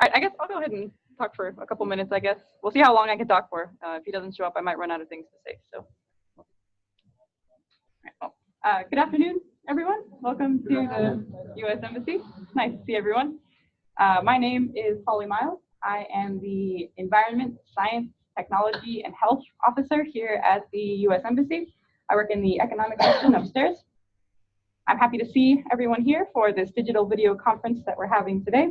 I, I guess I'll go ahead and talk for a couple minutes, I guess. We'll see how long I can talk for. Uh, if he doesn't show up, I might run out of things to say. So, right, well, uh, good afternoon, everyone. Welcome to the U.S. Embassy. Nice to see everyone. Uh, my name is Holly Miles. I am the Environment, Science, Technology, and Health Officer here at the U.S. Embassy. I work in the Economic Section upstairs. I'm happy to see everyone here for this digital video conference that we're having today.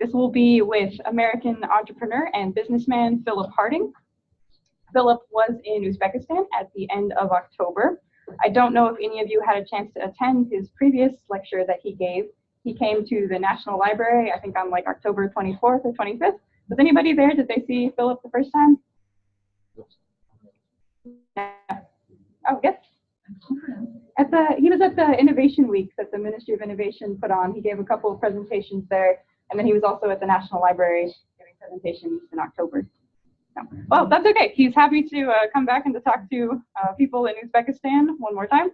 This will be with American entrepreneur and businessman Philip Harding. Philip was in Uzbekistan at the end of October. I don't know if any of you had a chance to attend his previous lecture that he gave. He came to the National Library, I think on like October 24th or 25th. Was anybody there? Did they see Philip the first time? Oh, yes. At the, he was at the Innovation Week that the Ministry of Innovation put on. He gave a couple of presentations there and then he was also at the National Library giving presentations in October. So, well, that's okay. He's happy to uh, come back and to talk to uh, people in Uzbekistan one more time.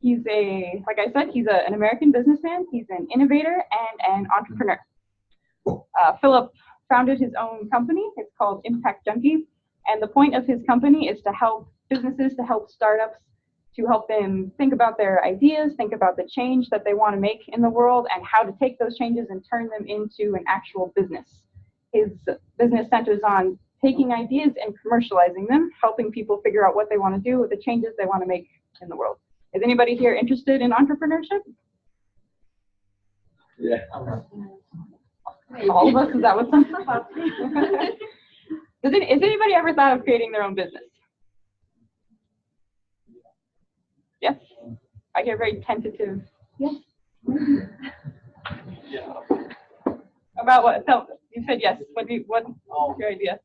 He's a, like I said, he's a, an American businessman. He's an innovator and an entrepreneur. Uh, Philip founded his own company. It's called Impact Junkie. And the point of his company is to help businesses, to help startups to help them think about their ideas, think about the change that they want to make in the world, and how to take those changes and turn them into an actual business. His business centers on taking ideas and commercializing them, helping people figure out what they want to do with the changes they want to make in the world. Is anybody here interested in entrepreneurship? Yeah. All of us? Is that what some? Does it, has anybody ever thought of creating their own business? Yes. I get very tentative. Yes. Yeah. About what? Tell, you said yes. What do you, what's Um, your idea?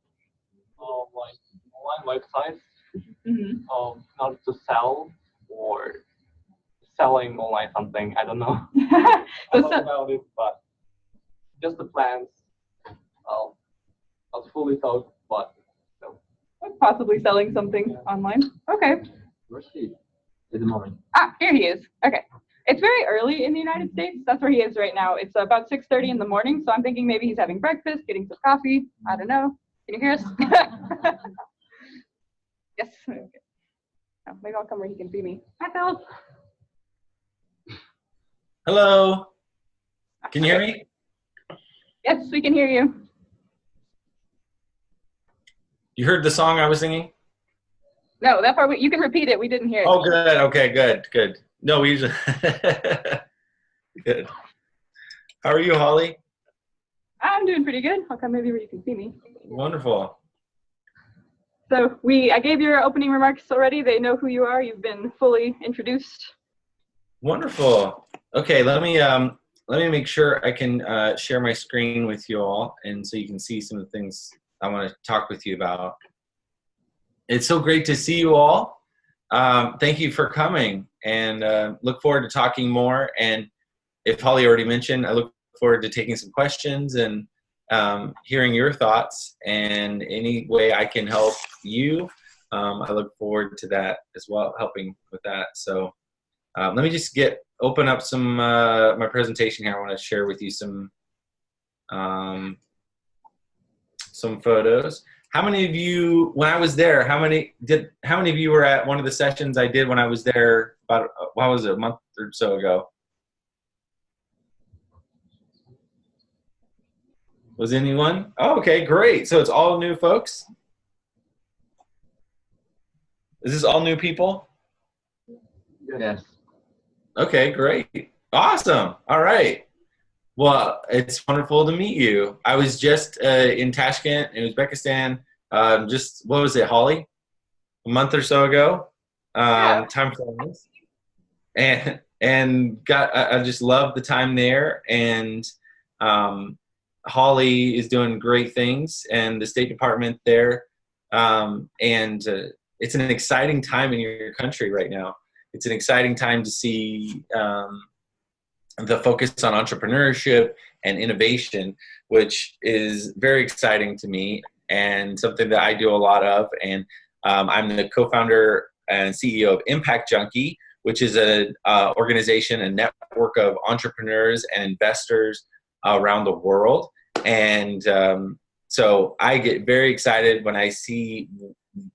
um, like online websites, hmm um, not to sell or selling online something. I don't know. I so, thought so, about it, but just the plans. Um, I was fully thought, but possibly selling something online. Okay. Where's he at the moment? Ah, here he is. Okay. It's very early in the United States. That's where he is right now. It's about 6.30 in the morning, so I'm thinking maybe he's having breakfast, getting some coffee. I don't know. Can you hear us? yes. Okay. Oh, maybe I'll come where he can see me. Hi, Phil. Hello. Can you hear me? Yes, we can hear you. You heard the song I was singing? No, that part, we, you can repeat it. We didn't hear it. Oh, good. Okay, good, good. No, we usually. good. How are you, Holly? I'm doing pretty good. I'll come maybe where you can see me. Wonderful. So we, I gave your opening remarks already. They know who you are. You've been fully introduced. Wonderful. Okay, let me um, let me make sure I can uh, share my screen with you all, and so you can see some of the things I want to talk with you about. It's so great to see you all. Um, thank you for coming, and uh, look forward to talking more. And if Holly already mentioned, I look forward to taking some questions and um, hearing your thoughts. And any way I can help you, um, I look forward to that as well, helping with that. So. Um, let me just get open up some uh, my presentation here. I want to share with you some um, some photos. How many of you, when I was there, how many did how many of you were at one of the sessions I did when I was there about what was it a month or so ago? Was anyone? Oh, okay, great. So it's all new folks. Is this all new people? Yes. Okay, great. Awesome. All right. Well, it's wonderful to meet you. I was just uh, in Tashkent in Uzbekistan, um, just, what was it, Holly? A month or so ago. Um, Yeah. Time flies. And, and got, I, I just love the time there. And um, Holly is doing great things and the State Department there. Um, and uh, it's an exciting time in your country right now it's an exciting time to see um, the focus on entrepreneurship and innovation, which is very exciting to me and something that I do a lot of. And um, I'm the co-founder and CEO of Impact Junkie, which is an uh, organization, a network of entrepreneurs and investors around the world. and um, so I get very excited when I see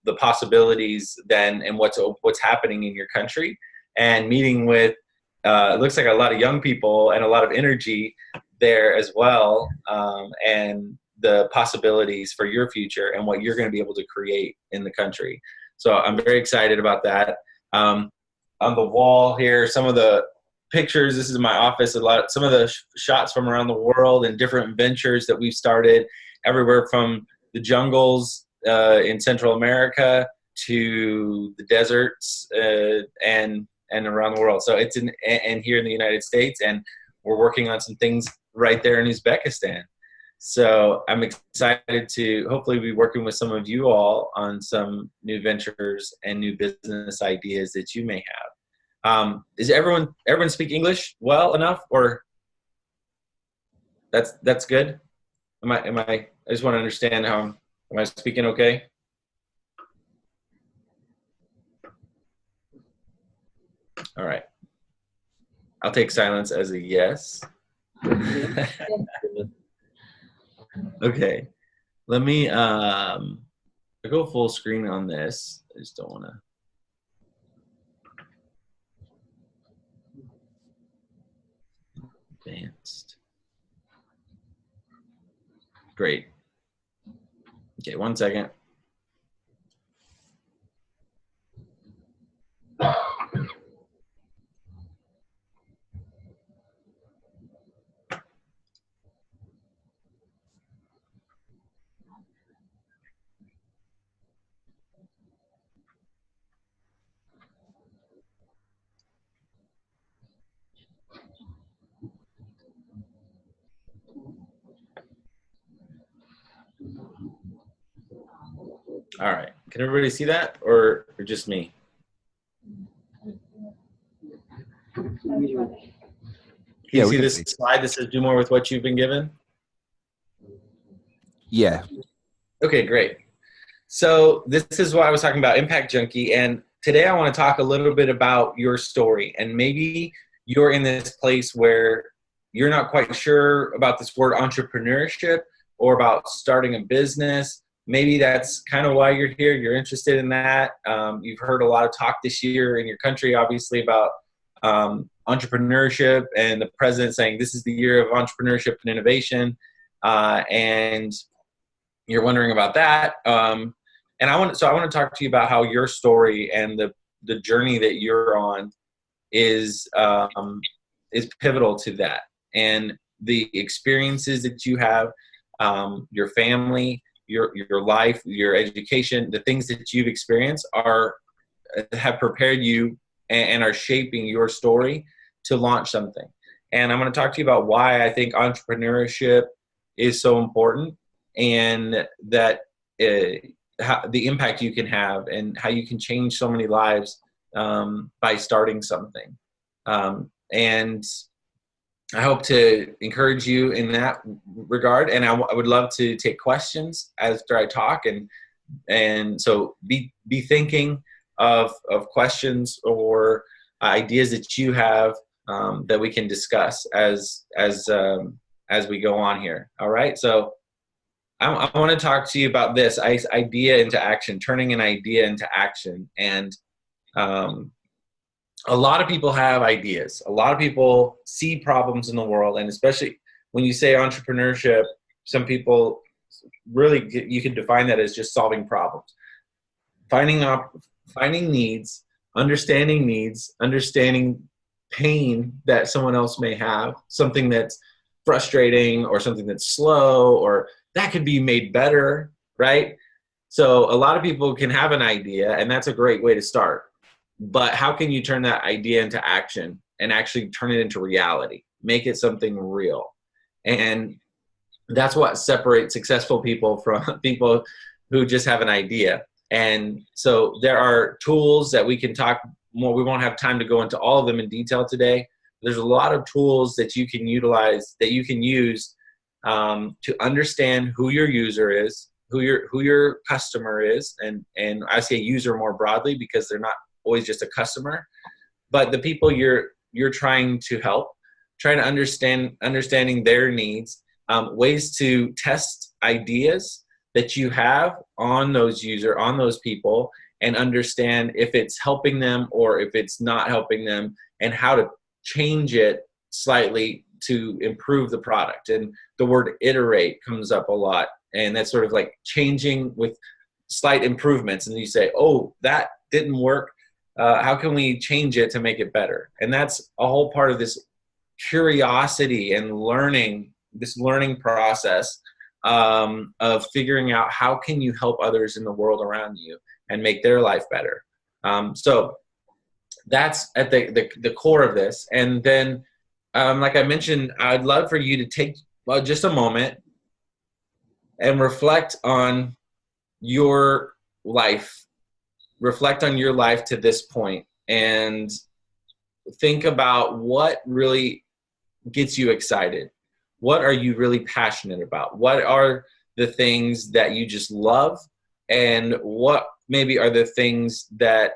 the possibilities then and what's what's happening in your country and meeting with uh, it looks like a lot of young people and a lot of energy there as well um, and the possibilities for your future and what you're going to be able to create in the country. So i'm very excited about that. Um, on the wall here some of the pictures this is my office a lot some of the sh shots from around the world and different ventures that we've started everywhere from the jungles uh, in central america to the deserts uh, and and around the world so it's in and here in the united states and we're working on some things right there in uzbekistan so I'm excited to hopefully be working with some of you all on some new ventures and new business ideas that you may have. Um, is everyone everyone speak English well enough, or that's that's good? Am I am I? I just want to understand how am I speaking okay? All right. I'll take silence as a yes. Okay, let me um, go full screen on this. I just don't want to. Advanced. Great. Okay, one second. All right. Can everybody see that or, or just me? Can Yeah, you see this see. slide that says do more with what you've been given? Yeah. Okay, great. So this is what I was talking about, Impact Junkie, and today I want to talk a little bit about your story, and maybe you're in this place where you're not quite sure about this word entrepreneurship or about starting a business. Maybe that's kind of why you're here. You're interested in that. Um, you've heard a lot of talk this year in your country, obviously, about um, entrepreneurship and the president saying this is the year of entrepreneurship and innovation. Uh, and you're wondering about that. Um, and I want so I want to talk to you about how your story and the the journey that you're on is um, is pivotal to that, and the experiences that you have, um, your family, your your life, your education, the things that you've experienced are have prepared you and, and are shaping your story to launch something. And I'm going to talk to you about why I think entrepreneurship is so important and that uh, how, the impact you can have and how you can change so many lives um, by starting something. Um, and I hope to encourage you in that regard. And I, would love to take questions after I talk. And and so be be thinking of of questions or ideas that you have um, that we can discuss as as um, as we go on here. All right. So I, I want to talk to you about this idea into action, turning an idea into action. And um, a lot of people have ideas. A lot of people see problems in the world, and especially when you say entrepreneurship, some people really get- you can define that as just solving problems, finding up, finding needs, understanding needs, understanding pain that someone else may have, something that's frustrating or something that's slow or that could be made better, right? So a lot of people can have an idea, and that's a great way to start. But how can you turn that idea into action and actually turn it into reality? Make it something real. And that's what separates successful people from people who just have an idea. And so there are tools that we can talk more. We won't have time to go into all of them in detail today. There's a lot of tools that you can utilize that you can use um, to understand who your user is, who your who your customer is, and and I say user more broadly because they're not always just a customer, but the people you're you're trying to help, trying to understand understanding their needs um, ways to test ideas that you have on those user, on those people, and understand if it's helping them or if it's not helping them, and how to change it slightly to improve the product. And the word iterate comes up a lot, and that's sort of like changing with slight improvements. And you say, oh, that didn't work. Uh, how can we change it to make it better? And that's a whole part of this curiosity and learning, this learning process um, of figuring out how can you help others in the world around you and make their life better. Um, so that's at the, the, the core of this. And then, um, like I mentioned, I'd love for you to take well, just a moment and reflect on your life. Reflect on your life to this point and think about what really gets you excited. What are you really passionate about? What are the things that you just love? And what maybe are the things that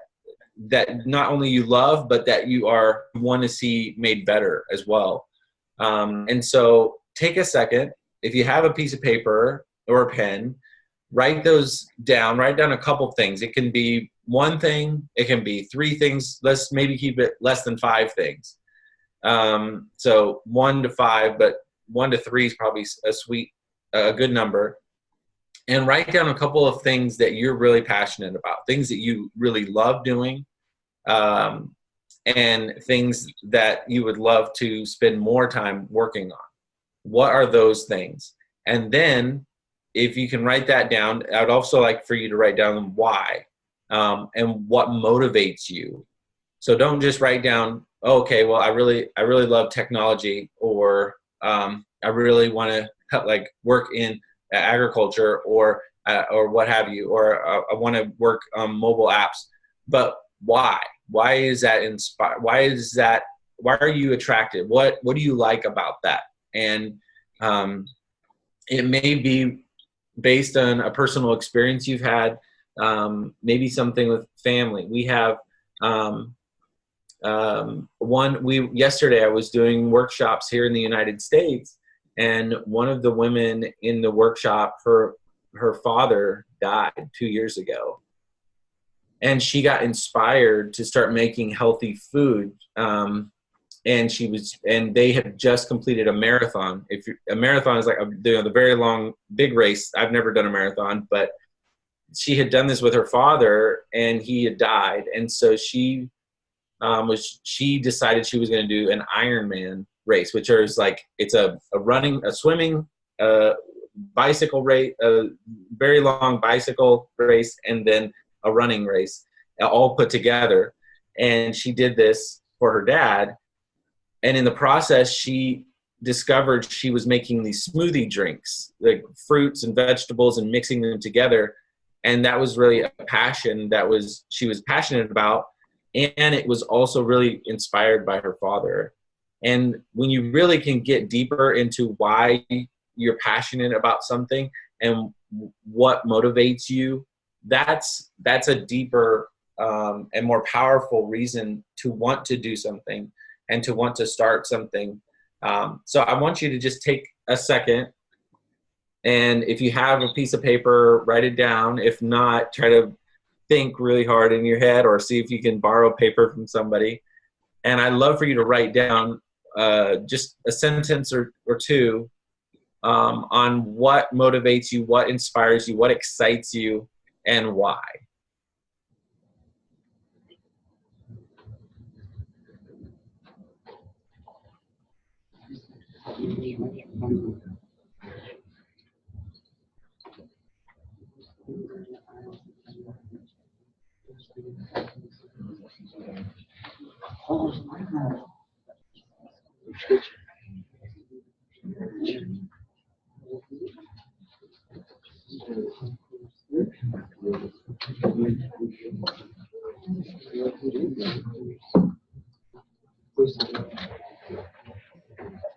that not only you love but that you are want to see made better as well um, and so take a second if you have a piece of paper or a pen write those down write down a couple things it can be one thing it can be three things let's maybe keep it less than five things um, so one to five but one to three is probably a sweet a good number and write down a couple of things that you're really passionate about things that you really love doing um, and things that you would love to spend more time working on. What are those things? And then if you can write that down, I'd also like for you to write down why um, and what motivates you. So don't just write down, oh, okay, well, I really, I really love technology or um, I really want to like work in agriculture or uh, or what have you, or uh, I want to work on mobile apps. But why? Why is that inspire? Why is that? Why are you attracted? What What do you like about that? And um, it may be based on a personal experience you've had. Um, maybe something with family. We have um, um, one. We yesterday I was doing workshops here in the United States, and one of the women in the workshop, her her father died two years ago, and she got inspired to start making healthy food um, and she was and they had just completed a marathon. If you, a marathon is like a you know, the very long big race. I've never done a marathon but she had done this with her father and he had died. And so she um, was she decided she was going to do an ironman race which is like it's a, a running a swimming uh, bicycle race a very long bicycle race and then a running race all put together. And she did this for her dad and in the process she discovered she was making these smoothie drinks like fruits and vegetables and mixing them together. And that was really a passion that was she was passionate about. And it was also really inspired by her father. And when you really can get deeper into why you're passionate about something and what motivates you that's that's a deeper um, and more powerful reason to want to do something and to want to start something. Um, so i want you to just take a second and if you have a piece of paper write it down. If not try to think really hard in your head or see if you can borrow paper from somebody. And i'd love for you to write down uh, just a sentence or, or two um, on what motivates you what inspires you what excites you and why. Pois é.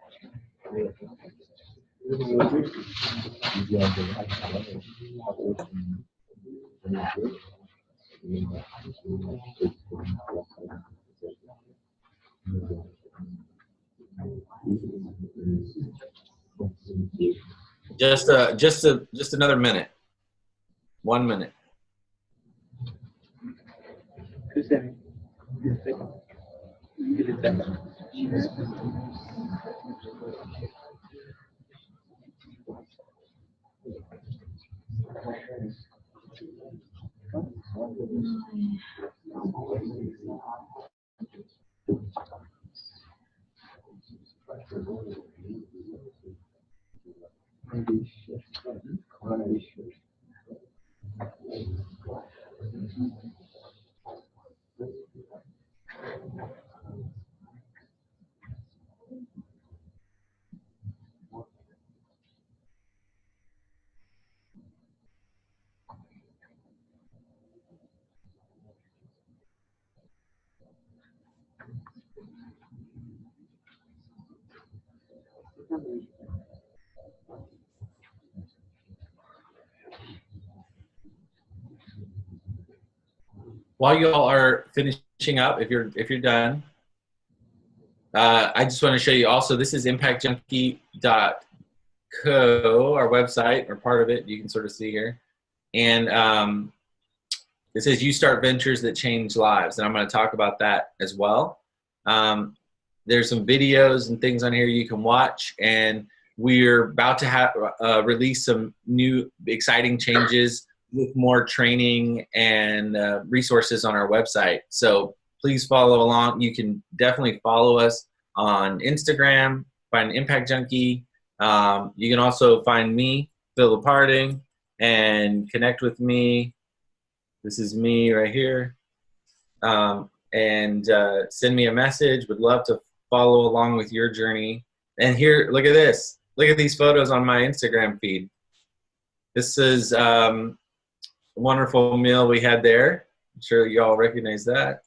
Just uh, just a, just another minute. One minute. Two seconds. Two seconds. Thank you. While you all are finishing up, if you're if you're done, uh, I just want to show you also. This is impactjunkie.co, our website or part of it. You can sort of see here, and um, it says "You Start Ventures That Change Lives," and I'm going to talk about that as well. Um, there's some videos and things on here you can watch, and we're about to have uh, release some new exciting changes with more training and uh, resources on our website. So please follow along. You can definitely follow us on Instagram, find Impact Junkie. Um, you can also find me, Philip Harding, and connect with me. This is me right here. Um, and uh, send me a message. Would love to follow along with your journey. And here, look at this. Look at these photos on my Instagram feed. This is um, wonderful meal we had there. I'm sure you all recognize that.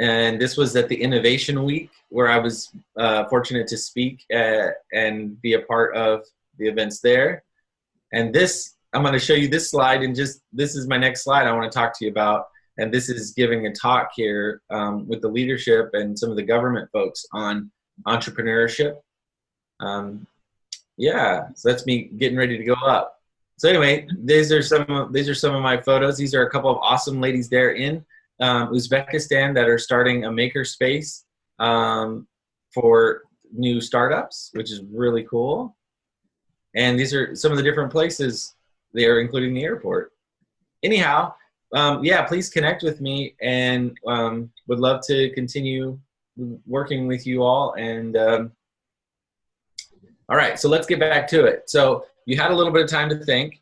And this was at the Innovation Week where I was uh, fortunate to speak and be a part of the events there. And this, I'm going to show you this slide and just, this is my next slide I want to talk to you about. And this is giving a talk here um, with the leadership and some of the government folks on entrepreneurship. Um, yeah, so that's me getting ready to go up. So anyway, these are some of, these are some of my photos. These are a couple of awesome ladies there in um, Uzbekistan that are starting a maker space um, for new startups, which is really cool. And these are some of the different places there, including the airport. Anyhow, um, yeah, please connect with me and um, would love to continue working with you all. And um, all right, so let's get back to it. So you had a little bit of time to think.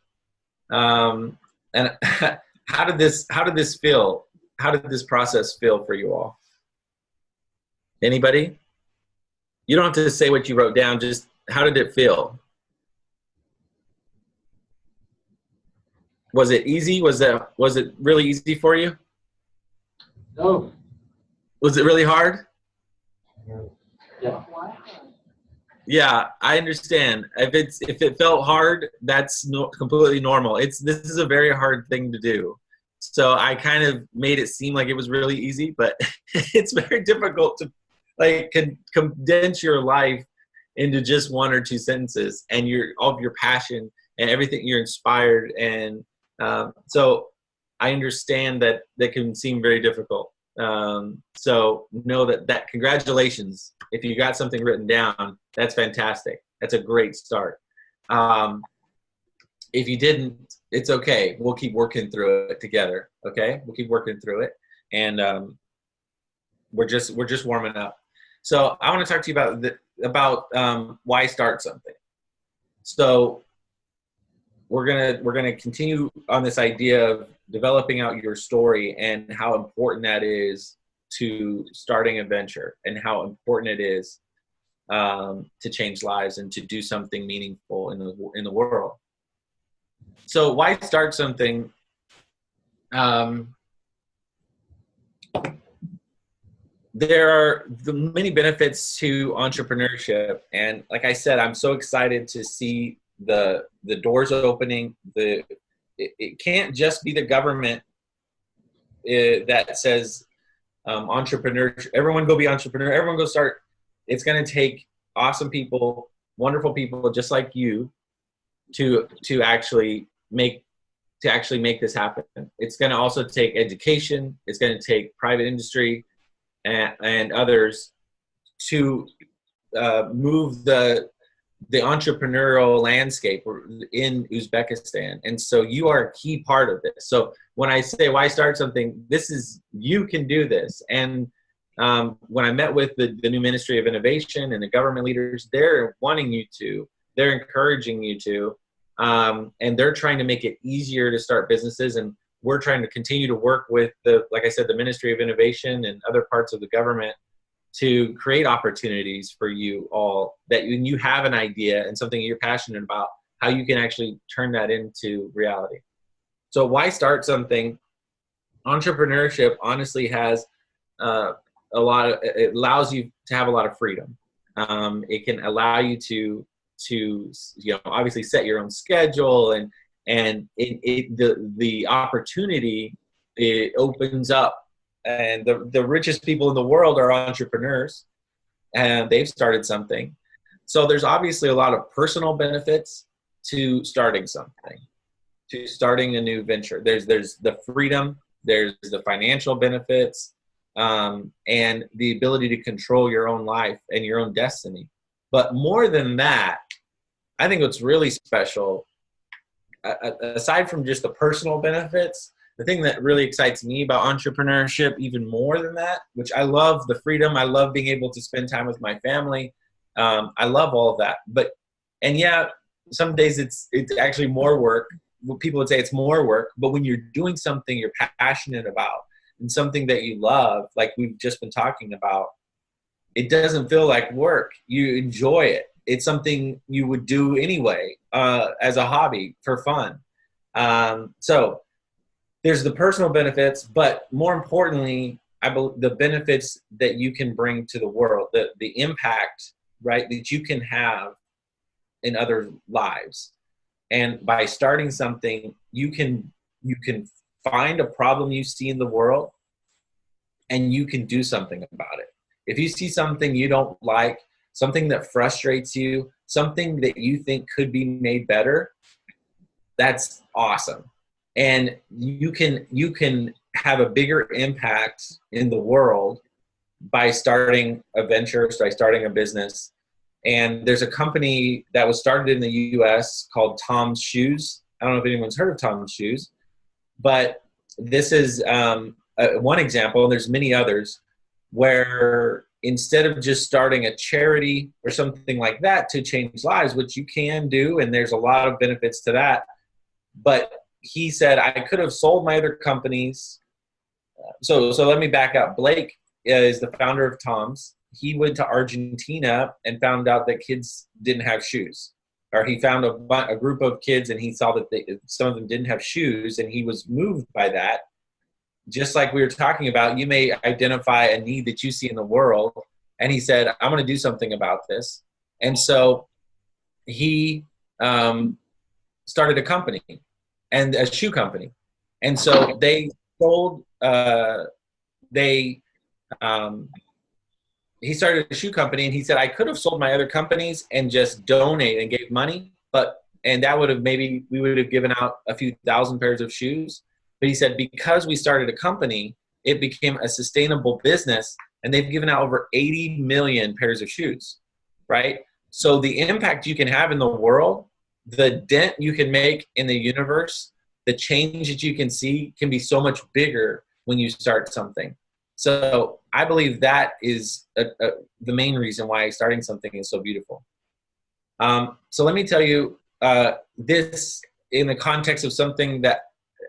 Um, and how did this how did this feel? How did this process feel for you all? Anybody? You don't have to say what you wrote down, just how did it feel? Was it easy? Was that was it really easy for you? No. Was it really hard? Yeah. Yeah, I understand. If it's if it felt hard, that's no, completely normal. It's this is a very hard thing to do. So I kind of made it seem like it was really easy, but it's very difficult to like con- condense your life into just one or two sentences and your all of your passion and everything you're inspired and um, so I understand that that can seem very difficult. Um, so know that that congratulations if you got something written down that's fantastic. That's a great start. Um, if you didn't it's okay. We'll keep working through it together okay? We'll keep working through it. And um, we're just we're just warming up. So i want to talk to you about the, about um, why start something. So we're gonna we're gonna continue on this idea of developing out your story and how important that is to starting a venture and how important it is um, to change lives and to do something meaningful in the in the world. So why start something? Um, there are the many benefits to entrepreneurship, and like I said, I'm so excited to see the the doors opening. The it, it can't just be the government uh, that says um, entrepreneur. Everyone go be entrepreneur. Everyone go start. It's going to take awesome people, wonderful people just like you to to actually make to actually make this happen. It's going to also take education. It's going to take private industry and, and others to uh, move the the entrepreneurial landscape in Uzbekistan. And so you are a key part of this. So when I say why start something, this is you can do this. And um, when I met with the, the new Ministry of Innovation and the government leaders, they're wanting you to, they're encouraging you to, um, and they're trying to make it easier to start businesses. And we're trying to continue to work with the, like I said, the Ministry of Innovation and other parts of the government to create opportunities for you all that when you have an idea and something you're passionate about, how you can actually turn that into reality. So why start something? Entrepreneurship honestly has uh, a lot of, it allows you to have a lot of freedom. Um, it can allow you to, to, you know, obviously set your own schedule and, and it, it the, the opportunity, it opens up and the, the richest people in the world are entrepreneurs and they've started something. So there's obviously a lot of personal benefits to starting something to starting a new venture. There's there's the freedom there's the financial benefits um, and the ability to control your own life and your own destiny. But more than that i think what's really special aside from just the personal benefits the thing that really excites me about entrepreneurship even more than that which i love the freedom i love being able to spend time with my family um, i love all of that. But and yeah some days it's it's actually more work. People would say it's more work but when you're doing something you're passionate about and something that you love like we've just been talking about it doesn't feel like work. You enjoy it. It's something you would do anyway uh, as a hobby for fun. Um, so there's the personal benefits, but more importantly, I believe the benefits that you can bring to the world, the, the impact, right, that you can have in other lives. And by starting something, you can you can find a problem you see in the world and you can do something about it. If you see something you don't like, something that frustrates you, something that you think could be made better, that's awesome and you can you can have a bigger impact in the world by starting a venture by starting a business. And there's a company that was started in the us called tom's shoes. I don't know if anyone's heard of tom's shoes but this is um, one example and there's many others where instead of just starting a charity or something like that to change lives which you can do and there's a lot of benefits to that but he said I could have sold my other companies. So so let me back up. Blake is the founder of Tom's. He went to Argentina and found out that kids didn't have shoes. Or he found a, a group of kids and he saw that they, some of them didn't have shoes and he was moved by that. Just like we were talking about, you may identify a need that you see in the world. And he said, I'm going to do something about this. And so he um, started a company and a shoe company. And so they sold, uh, they, um, he started a shoe company and he said, I could have sold my other companies and just donate and gave money, but, and that would have maybe, we would have given out a few thousand pairs of shoes. But he said, because we started a company, it became a sustainable business and they've given out over 80 million pairs of shoes, right? So the impact you can have in the world the dent you can make in the universe, the change that you can see can be so much bigger when you start something. So I believe that is a, a, the main reason why starting something is so beautiful. Um, so let me tell you uh, this in the context of something that,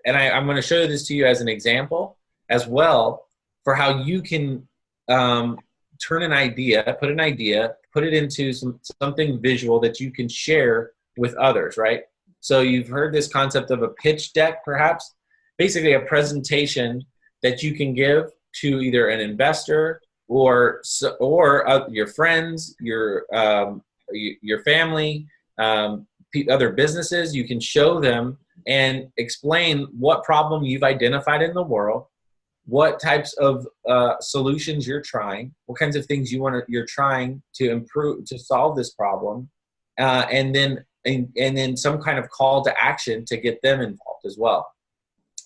and I, I'm going to show this to you as an example as well for how you can um, turn an idea, put an idea, put it into some, something visual that you can share with others, right? So you've heard this concept of a pitch deck, perhaps? Basically a presentation that you can give to either an investor or or uh, your friends, your um, your family, um, other businesses. You can show them and explain what problem you've identified in the world, what types of uh, solutions you're trying, what kinds of things you want to you're trying to improve to solve this problem, uh, and then and, and then some kind of call to action to get them involved as well.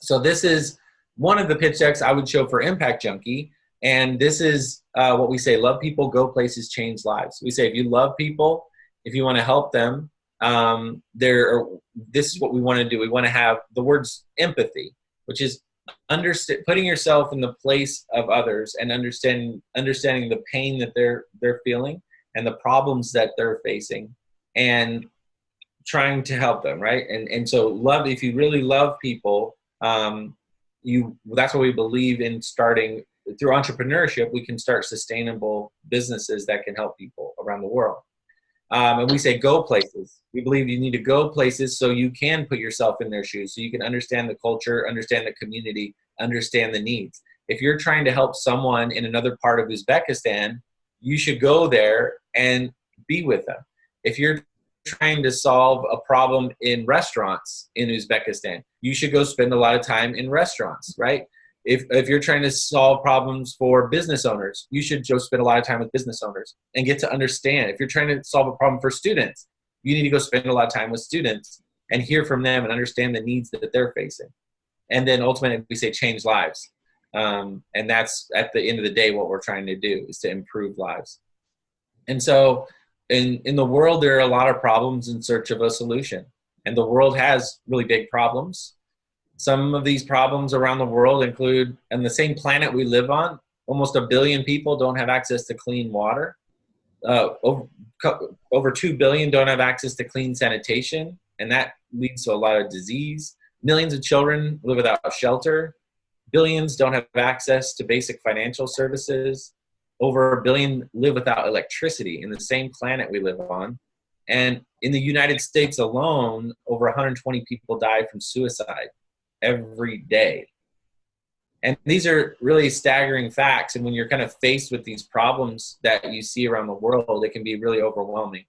So this is one of the pitch decks I would show for Impact Junkie. And this is uh, what we say, love people, go places, change lives. We say, if you love people, if you want to help them, um, there, this is what we want to do. We want to have the words empathy, which is understand, putting yourself in the place of others and understanding, understanding the pain that they're, they're feeling and the problems that they're facing and trying to help them, right? And, and so love, if you really love people, um, you, that's what we believe in starting through entrepreneurship, we can start sustainable businesses that can help people around the world. Um, and we say go places. We believe you need to go places so you can put yourself in their shoes, so you can understand the culture, understand the community, understand the needs. If you're trying to help someone in another part of Uzbekistan, you should go there and be with them. If you're trying to solve a problem in restaurants in Uzbekistan, you should go spend a lot of time in restaurants, right? If, if you're trying to solve problems for business owners, you should just spend a lot of time with business owners and get to understand. If you're trying to solve a problem for students, you need to go spend a lot of time with students and hear from them and understand the needs that they're facing. And then ultimately, we say change lives. Um, and that's at the end of the day what we're trying to do is to improve lives. And so in, in the world, there are a lot of problems in search of a solution. And the world has really big problems. Some of these problems around the world include, and the same planet we live on, almost a billion people don't have access to clean water. Uh, over, over 2 billion don't have access to clean sanitation, and that leads to a lot of disease. Millions of children live without shelter. Billions don't have access to basic financial services over a billion live without electricity in the same planet we live on. And in the United States alone, over 120 people die from suicide every day. And these are really staggering facts. And when you're kind of faced with these problems that you see around the world, it can be really overwhelming.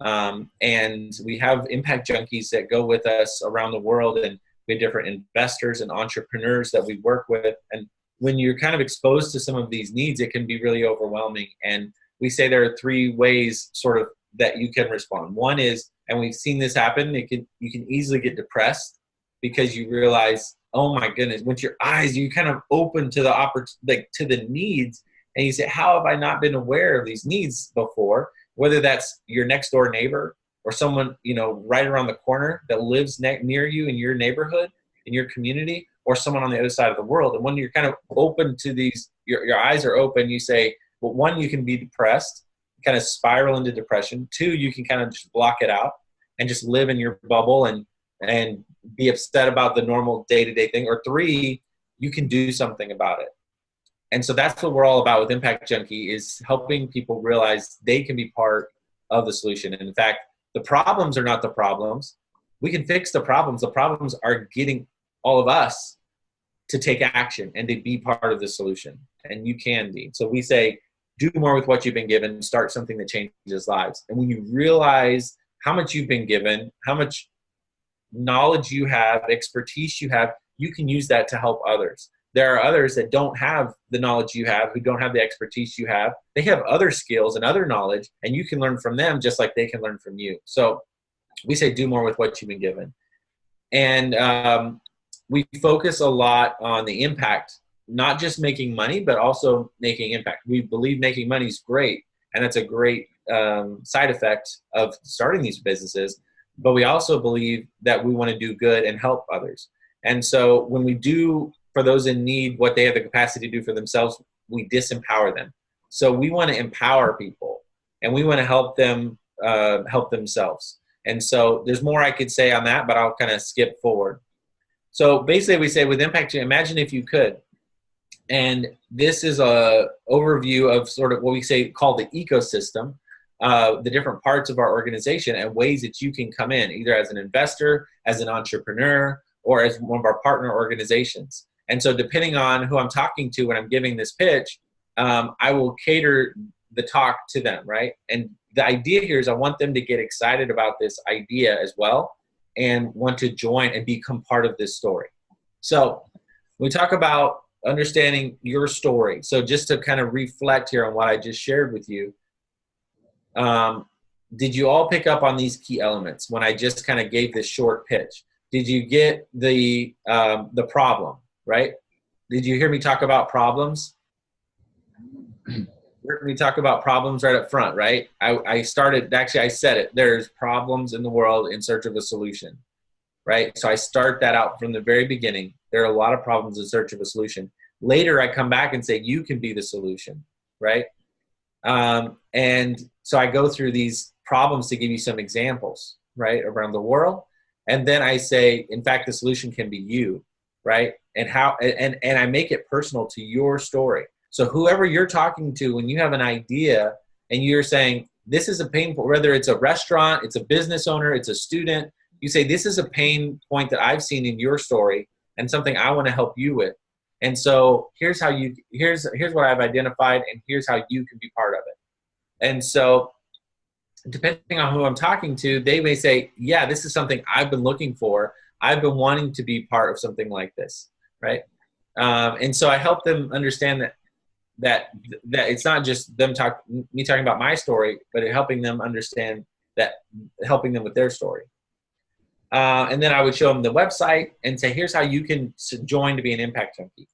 Um, and we have impact junkies that go with us around the world, and we have different investors and entrepreneurs that we work with. And when you're kind of exposed to some of these needs, it can be really overwhelming. And we say there are three ways sort of that you can respond. One is, and we've seen this happen, it can you can easily get depressed because you realize, oh my goodness, once your eyes, you kind of open to the oppor- like to the needs, and you say, how have I not been aware of these needs before? Whether that's your next door neighbor or someone you know right around the corner that lives ne- near you in your neighborhood, in your community, or someone on the other side of the world. And when you're kind of open to these, your, your eyes are open, you say, well, one, you can be depressed, kind of spiral into depression. Two, you can kind of just block it out and just live in your bubble and, and be upset about the normal day-to-day thing. Or three, you can do something about it. And so that's what we're all about with Impact Junkie is helping people realize they can be part of the solution. And in fact, the problems are not the problems. We can fix the problems. The problems are getting all of us to take action and to be part of the solution. And you can be. So we say, do more with what you've been given, start something that changes lives. And when you realize how much you've been given, how much knowledge you have, expertise you have, you can use that to help others. There are others that don't have the knowledge you have, who don't have the expertise you have. They have other skills and other knowledge, and you can learn from them just like they can learn from you. So we say do more with what you've been given. And um, we focus a lot on the impact, not just making money, but also making impact. We believe making money is great, and that's a great um, side effect of starting these businesses. But we also believe that we want to do good and help others. And so when we do for those in need what they have the capacity to do for themselves, we disempower them. So we want to empower people, and we want to help them uh, help themselves. And so there's more I could say on that, but I'll kind of skip forward. So basically we say with impact, imagine if you could. And this is a overview of sort of what we say called the ecosystem, uh, the different parts of our organization and ways that you can come in, either as an investor, as an entrepreneur, or as one of our partner organizations. And so depending on who I'm talking to when I'm giving this pitch, um, I will cater the talk to them, right? And the idea here is I want them to get excited about this idea as well and want to join and become part of this story. So we talk about understanding your story. So just to kind of reflect here on what I just shared with you, um, did you all pick up on these key elements when I just kind of gave this short pitch? Did you get the um, the problem right? Did you hear me talk about problems? Heard me talk about problems right up front, right? I, I started actually I said it. There's problems in the world in search of a solution, right? So I start that out from the very beginning. There are a lot of problems in search of a solution. Later, I come back and say you can be the solution, right? Um, and so I go through these problems to give you some examples, right, around the world. And then I say, in fact, the solution can be you, right? And how and and I make it personal to your story. So whoever you're talking to, when you have an idea and you're saying this is a pain point, whether it's a restaurant, it's a business owner, it's a student, you say this is a pain point that I've seen in your story and something I want to help you with. And so here's how you here's here's what I've identified and here's how you can be part of it. And so depending on who I'm talking to, they may say, "Yeah, this is something I've been looking for. I've been wanting to be part of something like this." Right? Um, and so I help them understand that that that it's not just them talk me talking about my story, but helping them understand that helping them with their story. Uh, and then I would show them the website and say, here's how you can join to be an impact junkie.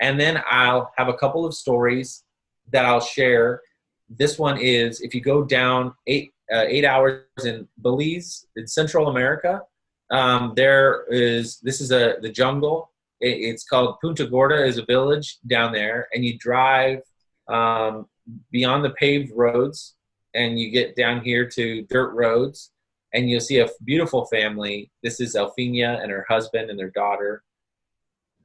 And then I'll have a couple of stories that I'll share. This one is if you go down eight uh, eight hours in Belize, in Central America, um, there is this is a the jungle. It, it's called Punta Gorda is a village down there, and you drive um, beyond the paved roads, and you get down here to dirt roads, and you'll see a beautiful family. This is Elfina and her husband and their daughter.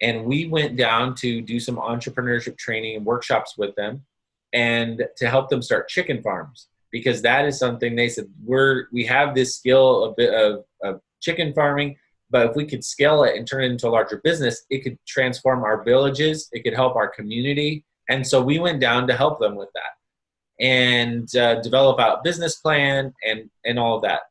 And we went down to do some entrepreneurship training and workshops with them and to help them start chicken farms because that is something they said we're we have this skill bit of, of chicken farming but if we could scale it and turn it into a larger business it could transform our villages it could help our community and so we went down to help them with that and uh, develop out business plan and and all of that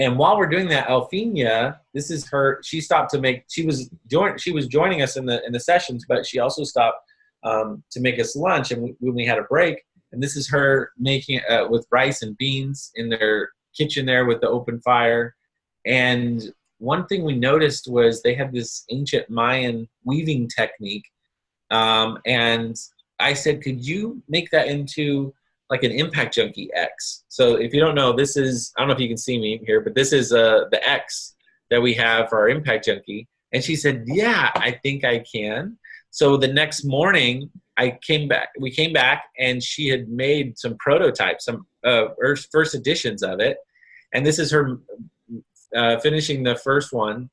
and while we're doing that, Elfina, this is her. She stopped to make. She was join. She was joining us in the in the sessions, but she also stopped um, to make us lunch. And we, when we had a break, and this is her making uh, with rice and beans in their kitchen there with the open fire. And one thing we noticed was they had this ancient Mayan weaving technique. Um, and I said, could you make that into like an Impact Junkie X. So if you don't know, this is, I don't know if you can see me here, but this is uh, the X that we have for our Impact Junkie. And she said, yeah, I think I can. So the next morning, I came back, we came back and she had made some prototypes, some uh, first editions of it. And this is her uh, finishing the first one.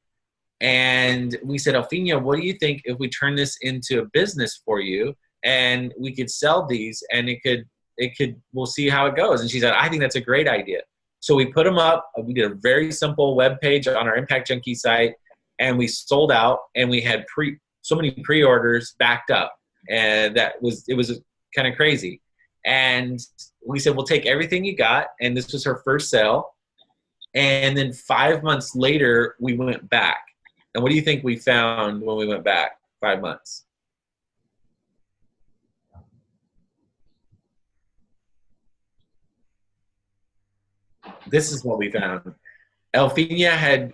And we said, Elfina, what do you think if we turn this into a business for you and we could sell these and it could it could we'll see how it goes? And she said i think that's a great idea. So we put them up. We did a very simple web page on our impact junkie site and we sold out and we had pre so many pre-orders backed up and that was it was kind of crazy. And we said we'll take everything you got and this was her first sale and then five months later we went back and what do you think we found when we went back five months this is what we found. Elfina had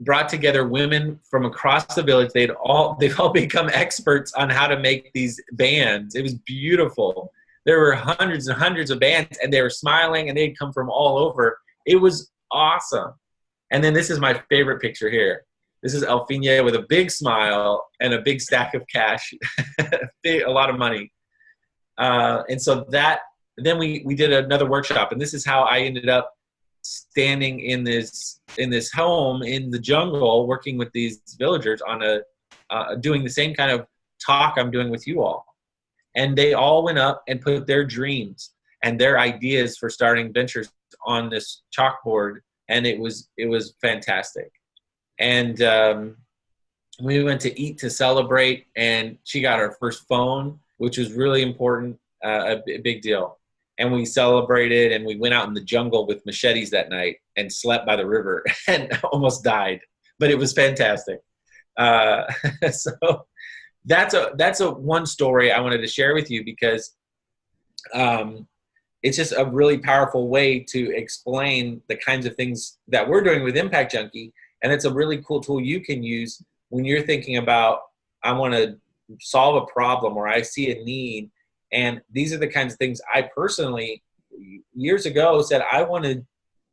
brought together women from across the village. They'd all they've all become experts on how to make these bands. It was beautiful. There were hundreds and hundreds of bands, and they were smiling, and they'd come from all over. It was awesome. And then this is my favorite picture here. This is Elfina with a big smile and a big stack of cash, a lot of money. Uh, and so that then we we did another workshop, and this is how I ended up standing in this in this home in the jungle working with these villagers on a uh, doing the same kind of talk i'm doing with you all and they all went up and put their dreams and their ideas for starting ventures on this chalkboard and it was it was fantastic. And um, we went to eat to celebrate and she got her first phone which was really important uh, a, big deal. And we celebrated and we went out in the jungle with machetes that night and slept by the river and almost died. But it was fantastic. Uh, so that's a that's a one story i wanted to share with you because um, it's just a really powerful way to explain the kinds of things that we're doing with Impact Junkie. And it's a really cool tool you can use when you're thinking about, I want to solve a problem or I see a need. And these are the kinds of things I personally, years ago, said I want to,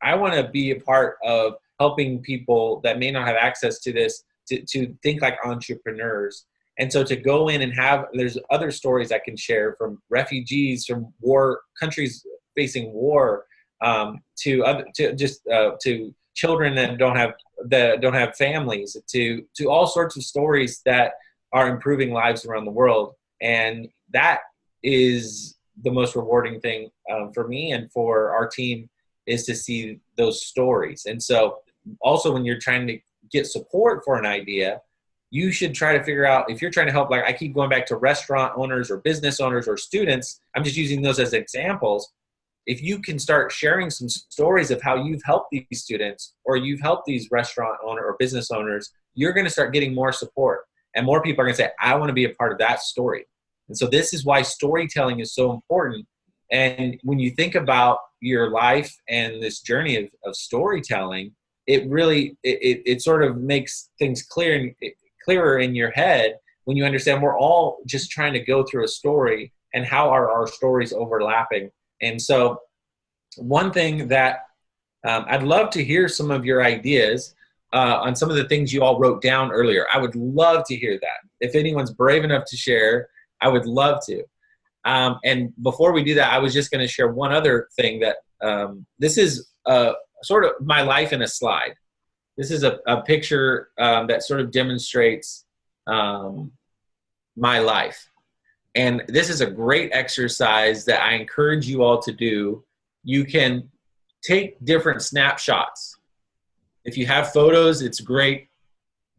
I want to be a part of helping people that may not have access to this to, to think like entrepreneurs. And so to go in and have, there's other stories I can share from refugees, from war countries facing war, um, to other, to just uh, to children that don't have that don't have families, to to all sorts of stories that are improving lives around the world. And that is the most rewarding thing um, for me and for our team is to see those stories. And so also when you're trying to get support for an idea, you should try to figure out if you're trying to help like i keep going back to restaurant owners or business owners or students i'm just using those as examples. If you can start sharing some stories of how you've helped these students or you've helped these restaurant owner or business owners you're going to start getting more support. And more people are going to say i want to be a part of that story. And so this is why storytelling is so important. And when you think about your life and this journey of, of storytelling it really it, it, it sort of makes things clear and clearer in your head when you understand we're all just trying to go through a story and how are our stories overlapping. And so, one thing that um, I'd love to hear some of your ideas uh, on some of the things you all wrote down earlier. I would love to hear that. If anyone's brave enough to share, I would love to. Um, and before we do that, I was just going to share one other thing that um, this is uh, sort of my life in a slide. This is a, a picture um, that sort of demonstrates um, my life. And this is a great exercise that I encourage you all to do. You can take different snapshots. If you have photos, it's great.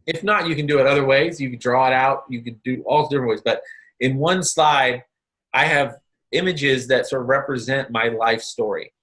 If not, you can do it other ways. You can draw it out. You can do all different ways. But in one slide, I have images that sort of represent my life story.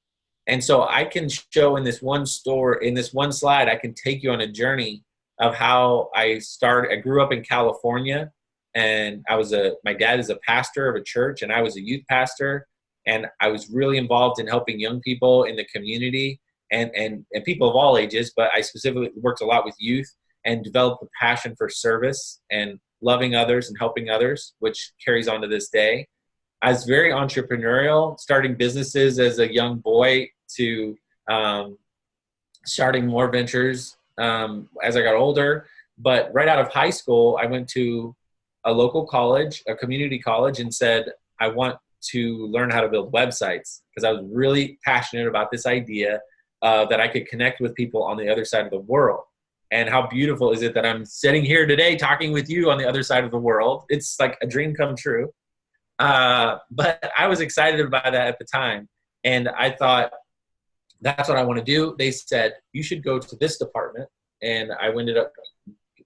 And so I can show in this one store, in this one slide, I can take you on a journey of how I started. I grew up in California and I was a, my dad is a pastor of a church and I was a youth pastor. And I was really involved in helping young people in the community and, and, and people of all ages, but I specifically worked a lot with youth and developed a passion for service and loving others and helping others, which carries on to this day. I was very entrepreneurial, starting businesses as a young boy to um, starting more ventures um, as I got older. But right out of high school, I went to a local college, a community college, and said, I want to learn how to build websites because I was really passionate about this idea uh, that I could connect with people on the other side of the world. And how beautiful is it that I'm sitting here today talking with you on the other side of the world? It's like a dream come true. Uh, but I was excited about that at the time. And I thought, that's what I want to do. They said, you should go to this department. And I ended up,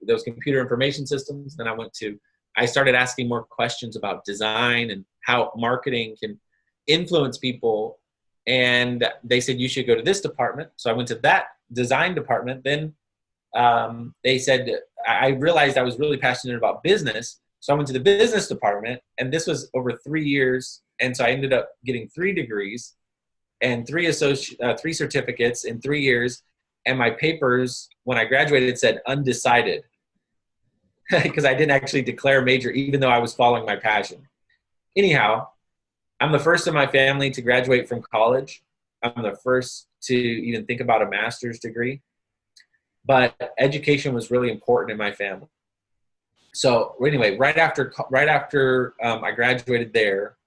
those computer information systems. Then I went to, I started asking more questions about design and how marketing can influence people. And they said, you should go to this department. So I went to that design department. Then um, they said, I realized I was really passionate about business. So I went to the business department, and this was over three years. And so I ended up getting three degrees and three associ- uh, three certificates in three years. And my papers, when I graduated, said undecided because I didn't actually declare major, even though I was following my passion. Anyhow, I'm the first in my family to graduate from college. I'm the first to even think about a master's degree. But education was really important in my family. So anyway, right after right after um, I graduated there,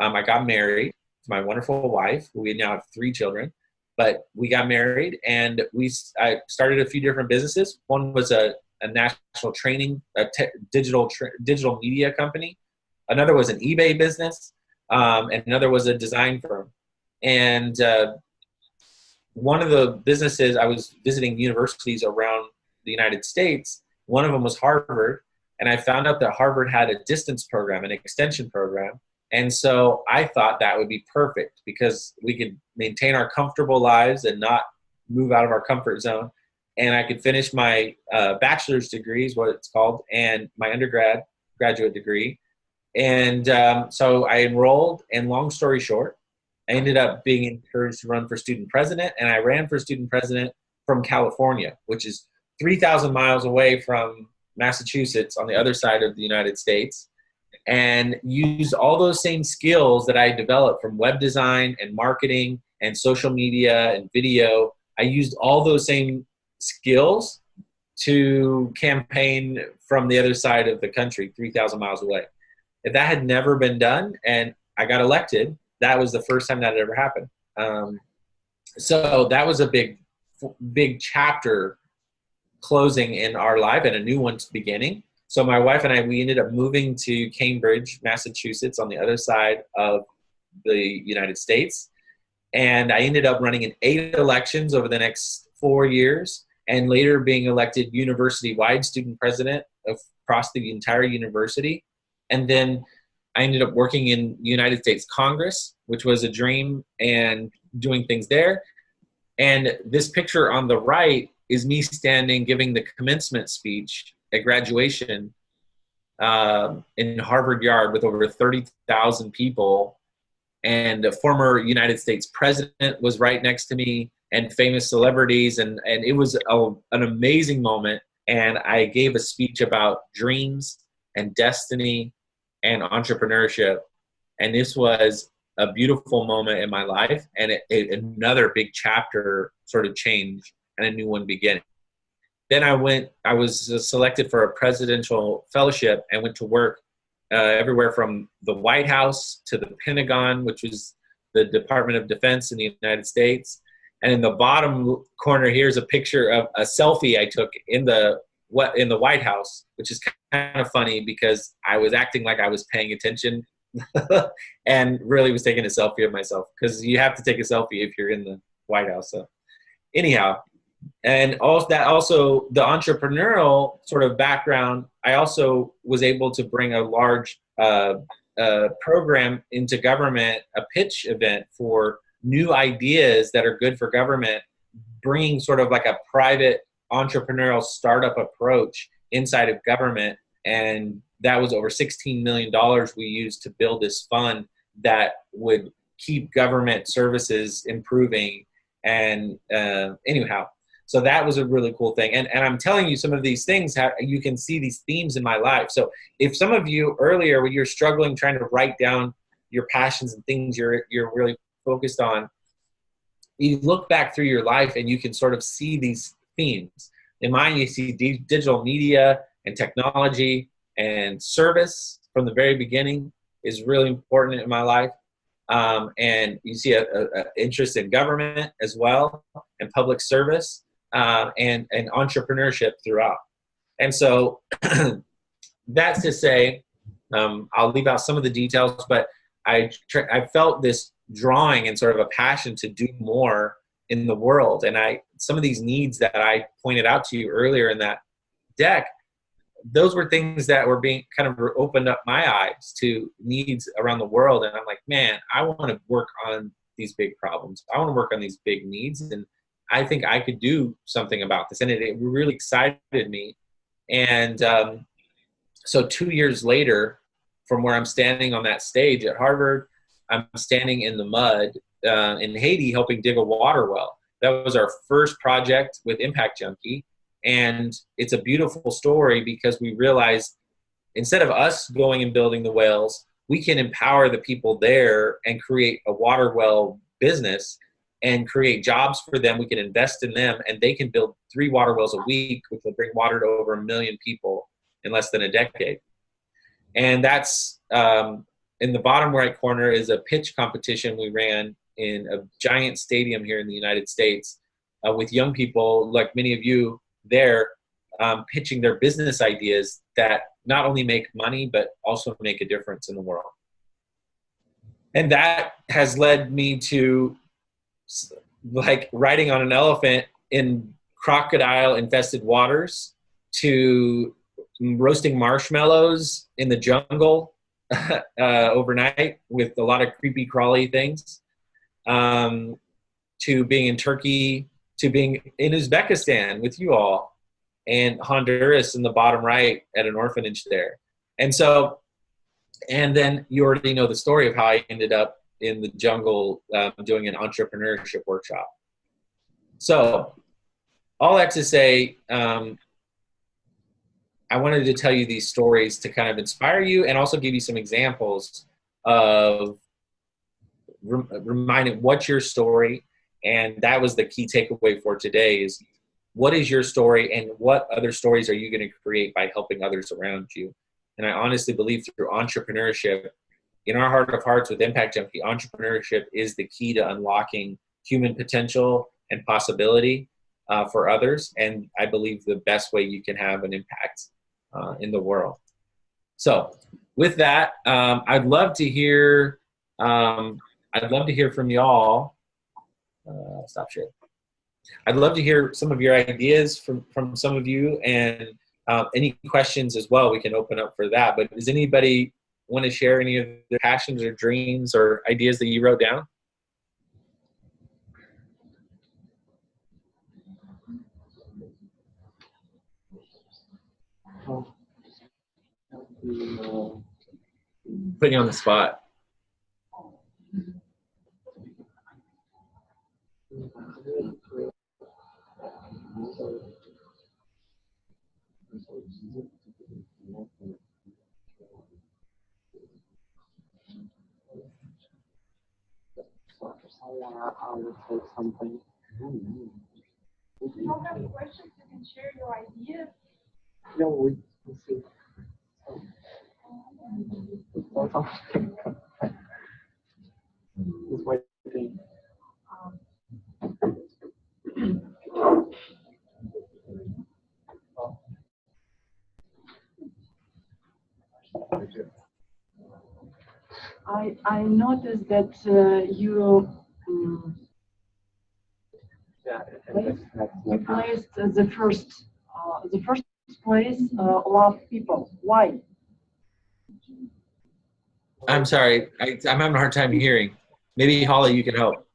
um, I got married my wonderful wife. We now have three children, but we got married and we I started a few different businesses. One was a, a national training, a digital tra- digital media company. Another was an eBay business, um, and another was a design firm. And uh, one of the businesses I was visiting universities around the United States. One of them was Harvard, and I found out that Harvard had a distance program, an extension program. And so I thought that would be perfect because we could maintain our comfortable lives and not move out of our comfort zone. And I could finish my uh, bachelor's degree, is what it's called, and my undergrad graduate degree. And um, so I enrolled, and long story short, I ended up being encouraged to run for student president, and I ran for student president from California, which is 3,000 miles away from Massachusetts on the other side of the United States, and use all those same skills that I developed from web design and marketing and social media and video. I used all those same skills to campaign from the other side of the country, 3,000 miles away. If that had never been done and I got elected, that was the first time that had ever happened. Um, so that was a big, big chapter closing in our life and a new one's beginning. So my wife and I, we ended up moving to Cambridge, Massachusetts, on the other side of the United States. And I ended up running in eight elections over the next four years and later being elected university-wide student president across the entire university. And then I ended up working in United States Congress, which was a dream, and doing things there. And this picture on the right is me standing giving the commencement speech at graduation um, in Harvard Yard with over 30,000 people. And a former United States president was right next to me and famous celebrities. And, and it was a, an amazing moment. And I gave a speech about dreams and destiny and entrepreneurship. And this was a beautiful moment in my life and it, it, another big chapter sort of change and a new one beginning. Then I went, I was selected for a presidential fellowship and went to work uh, everywhere from the White House to the Pentagon, which was the Department of Defense in the United States. And in the bottom corner here is a picture of a selfie I took in the what in the White House, which is kind of funny because I was acting like I was paying attention and really was taking a selfie of myself because you have to take a selfie if you're in the White House. So anyhow, and also that also the entrepreneurial sort of background, I also was able to bring a large uh, uh, program into government, a pitch event for new ideas that are good for government, bringing sort of like a private entrepreneurial startup approach inside of government. And that was over $16 million we used to build this fund that would keep government services improving. And uh, anyhow, so that was a really cool thing. And, and I'm telling you some of these things, how you can see these themes in my life. So if some of you earlier, when you're struggling trying to write down your passions and things you're, you're really focused on, you look back through your life and you can sort of see these themes. In mine, you see digital media and technology and service from the very beginning is really important in my life. Um, and you see a, a, a, interest in government as well and public service uh, and, and entrepreneurship throughout. And so that's to say, um, I'll leave out some of the details, but I, I felt this drawing and sort of a passion to do more in the world. And I, some of these needs that I pointed out to you earlier in that deck, those were things that were being kind of opened up my eyes to needs around the world. And I'm like, man, I want to work on these big problems. I want to work on these big needs. And I think I could do something about this. And it, it really excited me. And um, so two years later, from where I'm standing on that stage at Harvard, I'm standing in the mud uh, in Haiti helping dig a water well. That was our first project with Impact Junkie. And it's a beautiful story because we realized instead of us going and building the wells, we can empower the people there and create a water well business and create jobs for them. We can invest in them and they can build three water wells a week, which will bring water to over a million people in less than a decade. And that's um, in the bottom right corner is a pitch competition we ran in a giant stadium here in the United States uh, with young people, like many of you there, um, pitching their business ideas that not only make money, but also make a difference in the world. And that has led me to like riding on an elephant in crocodile infested waters to roasting marshmallows in the jungle uh, overnight with a lot of creepy crawly things um, to being in Turkey, to being in Uzbekistan with you all, and Honduras in the bottom right at an orphanage there. And so, and then you already know the story of how I ended up in the jungle um, doing an entrepreneurship workshop. So, all that to say, um, I wanted to tell you these stories to kind of inspire you and also give you some examples of rem- reminding what's your story. And that was the key takeaway for today is what is your story and what other stories are you going to create by helping others around you? And I honestly believe through entrepreneurship, in our heart of hearts with Impact Junkie, entrepreneurship is the key to unlocking human potential and possibility uh, for others. And I believe the best way you can have an impact uh, in the world. So, with that, um, I'd love to hear. Um, I'd love to hear from y'all. Uh, stop share. I'd love to hear some of your ideas from from some of you, and um, any questions as well. We can open up for that. But does anybody want to share any of their passions or dreams or ideas that you wrote down? Putting you on the spot. I would something. If you don't have questions, you can share your ideas. No, we see. Just waiting. I, I noticed that uh, you um, Yeah. and that's- that's you placed uh, the first uh, the first place uh, love people. Why? I'm sorry. I, I'm having a hard time hearing. Maybe Holly, you can help.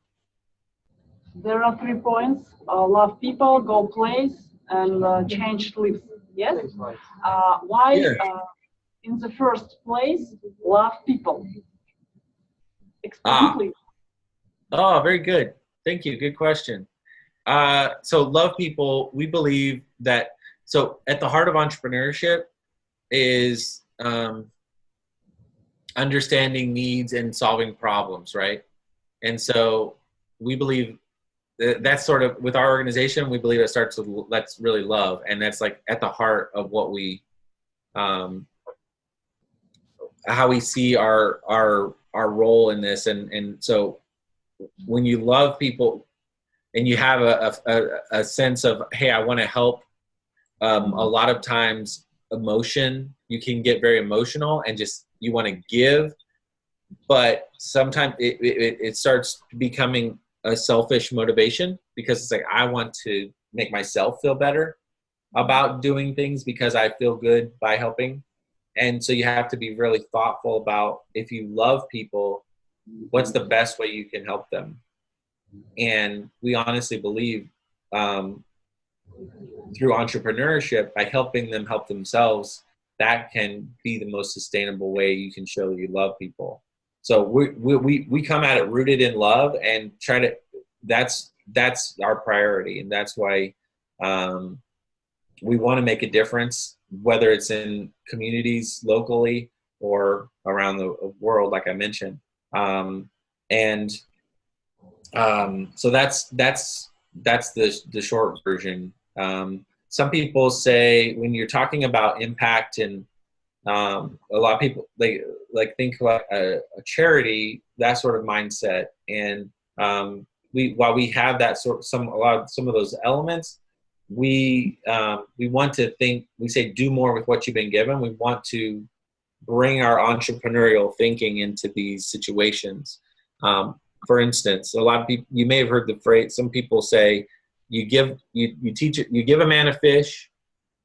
There are three points: uh, love people, go place, and uh, change lives. Yes. Uh, why? Uh, in the first place, love people. Explain, Ah. please. Oh, very good. Thank you. Good question. Uh, so, love people. We believe that. So, at the heart of entrepreneurship is um, understanding needs and solving problems, right? And so, we believe that that's sort of with our organization. We believe it starts with let's really love, and that's like at the heart of what we, um, how we see our our our role in this, and and so when you love people and you have a, a, a sense of hey i want to help um, a lot of times emotion you can get very emotional and just you want to give but sometimes it, it, it starts becoming a selfish motivation because it's like i want to make myself feel better about doing things because i feel good by helping. And so you have to be really thoughtful about if you love people what's the best way you can help them? And we honestly believe um, through entrepreneurship by helping them help themselves that can be the most sustainable way you can show you love people. So we we, we, we come at it rooted in love and try to that's that's our priority. And that's why um, we want to make a difference whether it's in communities locally or around the world like i mentioned um, and um, so that's that's that's the the short version. Um, some people say when you're talking about impact and um, a lot of people like like think like a, a charity that sort of mindset and um, we while we have that sort of some a lot of some of those elements we um, we want to think we say do more with what you've been given we want to bring our entrepreneurial thinking into these situations. Um, for instance, a lot of people you may have heard the phrase. Some people say, "You give you you teach it. You give a man a fish,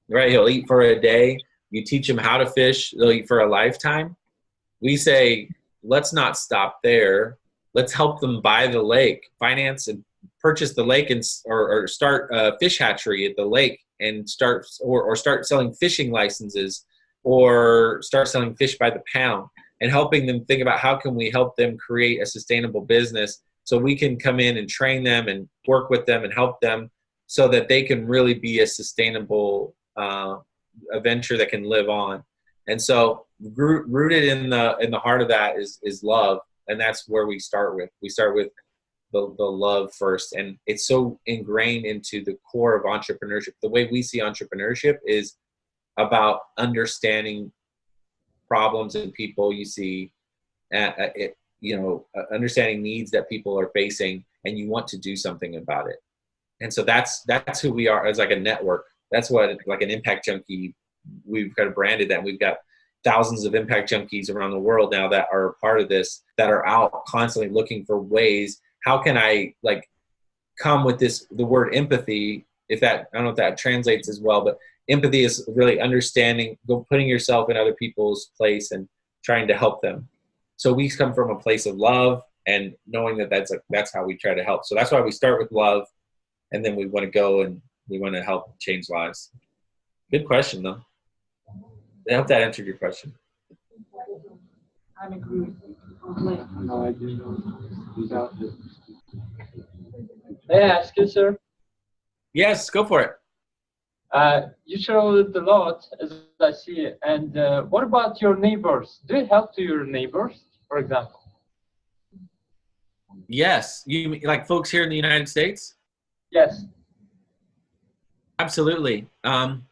right? He'll eat for a day. You teach him how to fish. They'll eat for a lifetime." We say, let's not stop there. Let's help them buy the lake, finance and purchase the lake, and or, or start a fish hatchery at the lake, and start or, or start selling fishing licenses or start selling fish by the pound. and helping them think about how can we help them create a sustainable business so we can come in and train them and work with them and help them so that they can really be a sustainable uh, venture that can live on. And so rooted in the in the heart of that is is love. And that's where we start with. We start with the, the love first. And it's so ingrained into the core of entrepreneurship. The way we see entrepreneurship is about understanding problems and people you see uh, uh, it, you know uh, understanding needs that people are facing and you want to do something about it. And so that's that's who we are as like a network. That's what like an impact junkie we've kind of branded that. We've got thousands of impact junkies around the world now that are part of this that are out constantly looking for ways how can i like come with this the word empathy if that i don't know if that translates as well but empathy is really understanding putting yourself in other people's place and trying to help them so we come from a place of love and knowing that that's a, that's how we try to help so that's why we start with love and then we want to go and we want to help change lives good question though i hope that answered your question I'm agree. No, I it. May I ask you, sir? yes go for it Uh, you traveled a lot, as I see. And uh, what about your neighbors? Do you help to your neighbors, for example? yes you mean- like folks here in the united states Yes. Absolutely. Um,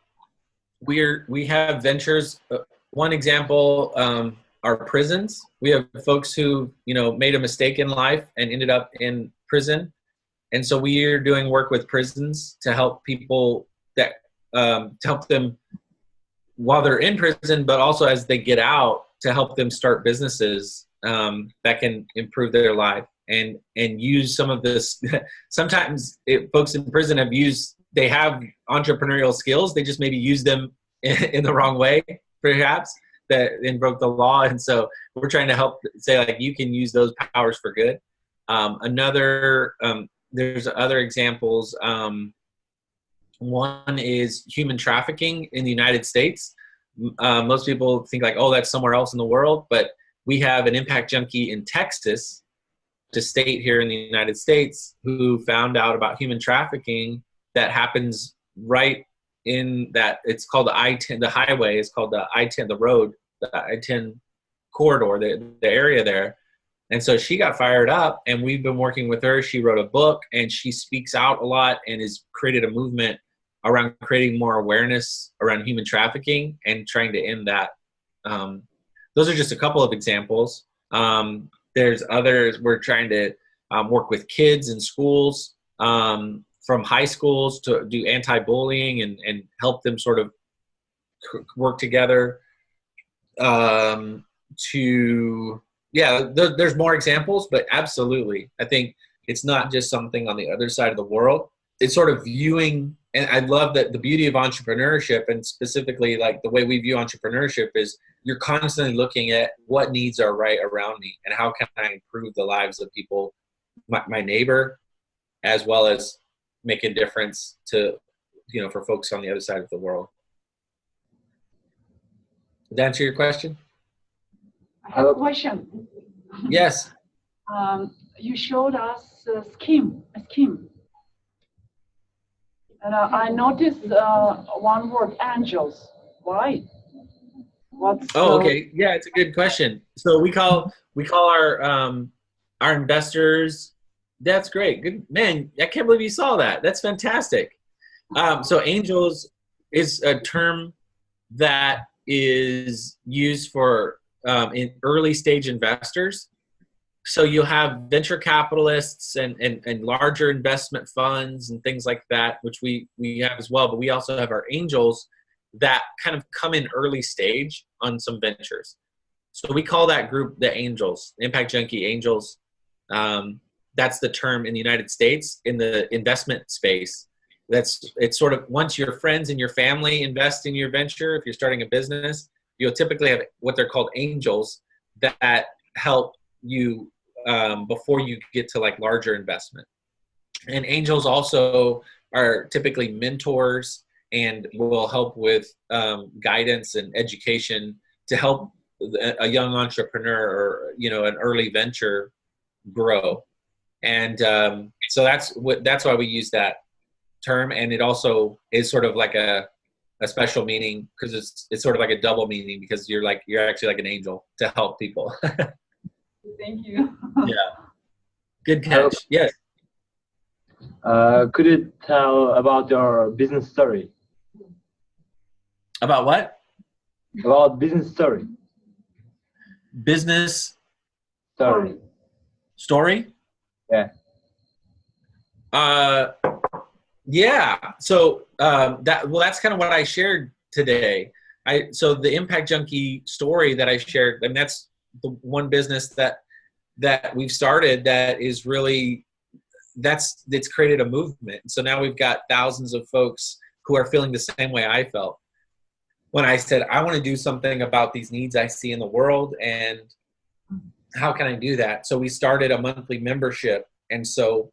we're we have ventures. Uh, one example um, are prisons. We have folks who you know made a mistake in life and ended up in prison, and so we are doing work with prisons to help people that um, to help them while they're in prison, but also as they get out to help them start businesses um, that can improve their life and and use some of this. Sometimes it, folks in prison have used they have entrepreneurial skills they just maybe use them in, in the wrong way perhaps that invoke the law. And so we're trying to help say like you can use those powers for good. Um, another um, there's other examples um, one is human trafficking in the united states. Uh, most people think like oh that's somewhere else in the world but we have an impact junkie in texas to state here in the United States who found out about human trafficking that happens right in that it's called the I-10 the highway is called the I-10 the road the I-10 corridor the, the area there. And so she got fired up and we've been working with her. She wrote a book and she speaks out a lot and has created a movement around creating more awareness around human trafficking and trying to end that. Um, those are just a couple of examples. Um, there's others we're trying to um, work with kids in schools um, from high schools to do anti-bullying and, and help them sort of work together. Um, to yeah th- there's more examples but absolutely i think it's not just something on the other side of the world. It's sort of viewing and i love that the beauty of entrepreneurship and specifically like the way we view entrepreneurship is you're constantly looking at what needs are right around me and how can i improve the lives of people my, my neighbor as well as make a difference to you know for folks on the other side of the world did that answer your question I have a question. yes Um, you showed us a scheme, a scheme. And uh, I noticed uh, one word, angels. Why? What's Oh, okay. Yeah, it's a good question. So we call we call our um our investors. That's great. Good man. I can't believe you saw that. That's fantastic. Um, so angels is a term that is used for um, in early stage investors. So you'll have venture capitalists and, and, and larger investment funds and things like that, which we, we have as well. But we also have our angels that kind of come in early stage on some ventures. So we call that group the angels, impact junkie angels. Um, that's the term in the United States in the investment space. That's it's sort of once your friends and your family invest in your venture, if you're starting a business, you'll typically have what they're called angels that help you um, before you get to like larger investment. And angels also are typically mentors and will help with um, guidance and education to help a- young entrepreneur or you know an early venture grow. And um, so that's what that's why we use that term. And it also is sort of like a a special meaning because it's it's sort of like a double meaning because you're like you're actually like an angel to help people Thank you. Yeah. Good catch yes Uh, could you tell about your business story? about what About business story. business Story. story Yeah. uh yeah so um that well that's kind of what i shared today i so the impact junkie story that i shared and that's the one business that that we've started that is really that's it's created a movement. So now we've got thousands of folks who are feeling the same way i felt when i said i want to do something about these needs i see in the world and how can i do that? So we started a monthly membership and so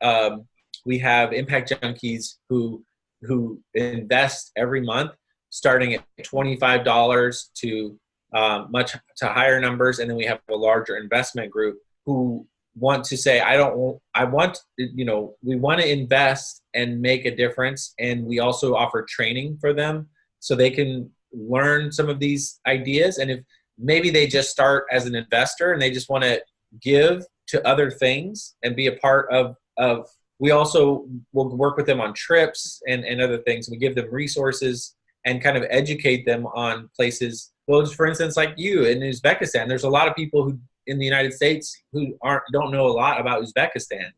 um, we have impact junkies who who invest every month starting at $25 to um, much to higher numbers. And then we have a larger investment group who want to say i don't i want you know we want to invest and make a difference. And we also offer training for them so they can learn some of these ideas. And if maybe they just start as an investor and they just want to give to other things and be a part of of we also will work with them on trips and, and other things. We give them resources and kind of educate them on places well for instance like you in uzbekistan there's a lot of people who in the united states who aren't don't know a lot about uzbekistan.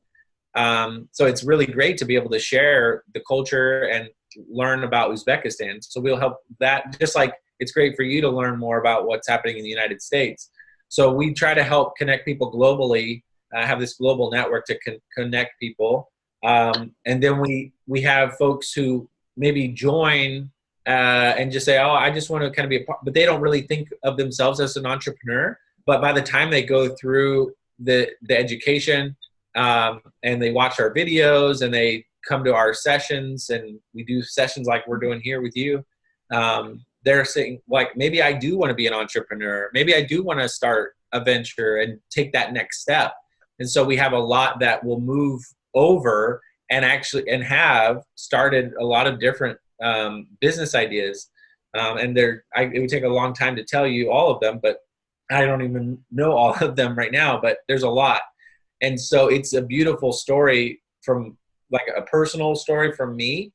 Um, so it's really great to be able to share the culture and learn about uzbekistan. So we'll help that just like it's great for you to learn more about what's happening in the united states. So we try to help connect people globally uh, have this global network to con- connect people. Um, and then we we have folks who maybe join uh, and just say oh i just want to kind of be a part but they don't really think of themselves as an entrepreneur. But by the time they go through the the education um, and they watch our videos and they come to our sessions and we do sessions like we're doing here with you um, they're saying like maybe i do want to be an entrepreneur. Maybe i do want to start a venture and take that next step. And so we have a lot that will move over and actually and have started a lot of different um, business ideas um, and there it would take a long time to tell you all of them but i don't even know all of them right now but there's a lot. And so it's a beautiful story from like a personal story from me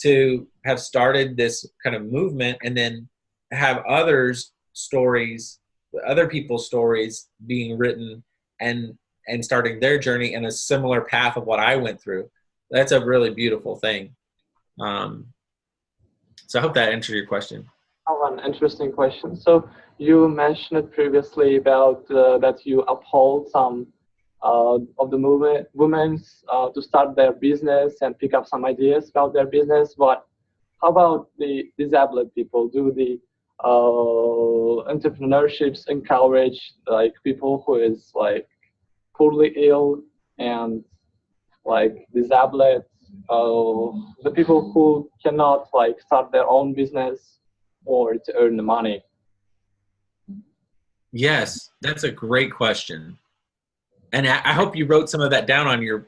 to have started this kind of movement and then have others stories other people's stories being written and and starting their journey in a similar path of what i went through. That's a really beautiful thing. Um, so i hope that answered your question have an interesting question. So you mentioned previously about uh, that you uphold some uh, of the movement women uh, to start their business and pick up some ideas about their business. But how about the disabled people? Do the uh, entrepreneurships encourage like people who is like poorly ill and like disabled, uh, the people who cannot like start their own business or to earn the money? yes that's a great question. And i I hope you wrote some of that down on your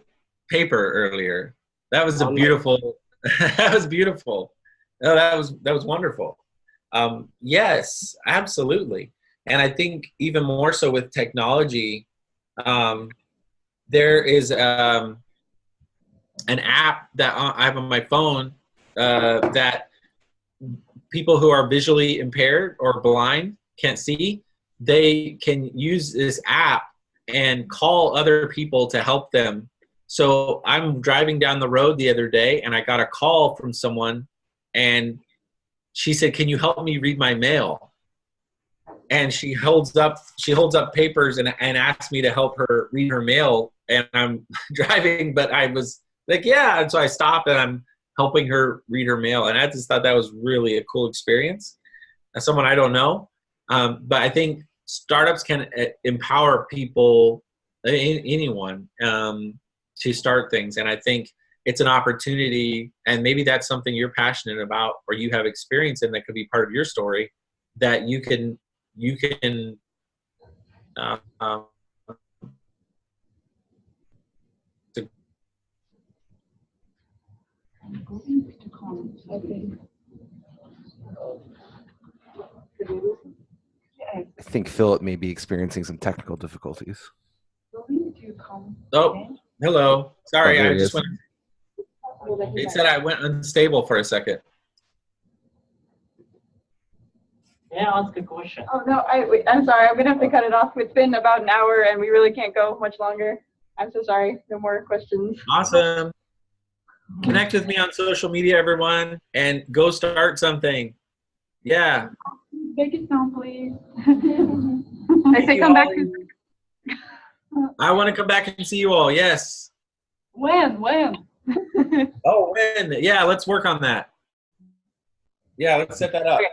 paper earlier. That was a beautiful that was beautiful. Oh, that was that was wonderful. Um, yes absolutely. And i think even more so with technology um, there is um, an app that i have on my phone uh, that people who are visually impaired or blind can't see they can use this app and call other people to help them. So i'm driving down the road the other day and i got a call from someone and she said can you help me read my mail? And she holds up she holds up papers and, and asked me to help her read her mail. And i'm driving but i was like yeah and so i stopped and i'm helping her read her mail and i just thought that was really a cool experience as someone i don't know um, but i think startups can uh, empower people anyone um, to start things and i think it's an opportunity and maybe that's something you're passionate about or you have experience in that could be part of your story that you can you can uh, um, I think Philip may be experiencing some technical difficulties. oh hello sorry Oh, i just is. went it said i went unstable for a second Yeah, I ask a question? Oh, no, I, wait, I'm sorry, I'm gonna have to cut it off. It's been about an hour and we really can't go much longer. I'm so sorry, no more questions. awesome connect with me on social media everyone and go start something yeah Make it sound, please. I say come back to, i want to come back and see you all yes When, when? oh when yeah let's work on that yeah let's set that up Okay.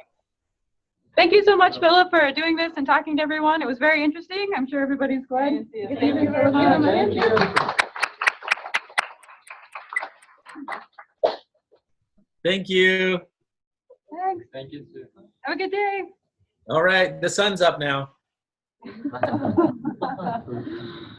Thank you so much, Philip, for doing this and talking to everyone. It was very interesting. I'm sure everybody's glad. Thank you. Thank you very much. Thank you Thanks. Thank you. Sue. Have a good day. all right the sun's up now